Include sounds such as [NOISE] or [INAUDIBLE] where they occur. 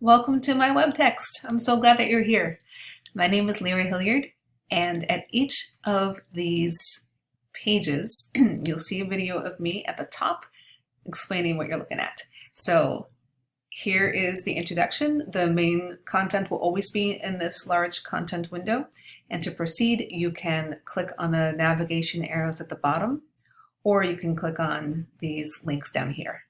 Welcome to my web text. I'm so glad that you're here. My name is Leary Hilliard, and at each of these pages, [CLEARS THROAT] you'll see a video of me at the top explaining what you're looking at. So here is the introduction. The main content will always be in this large content window. And to proceed, you can click on the navigation arrows at the bottom, or you can click on these links down here.